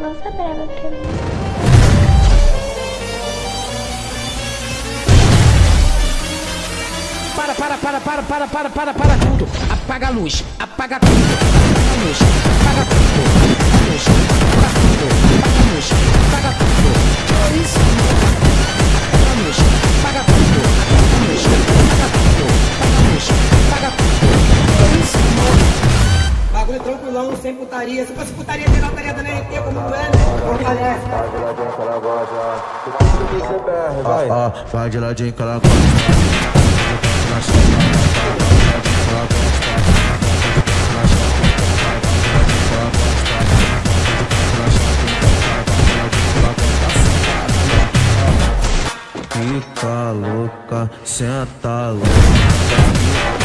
Lança brava pra mim. Para, para, para, para, para, para, para, para tudo. Apaga a luz, apaga tudo. Apaga a luz, apaga tudo. Apaga a luz, apaga tudo. Apaga a luz, apaga tudo. É isso. Apaga a luz, apaga tudo. Apaga a luz, apaga tudo. Apaga a luz, apaga tudo. É isso. Bagulho tranquilão, sem putaria. Se fosse putaria, geral estaria dando RT como é, né? Ó, ó, vai de ladinho que ela gosta. Fica louca, senta louca.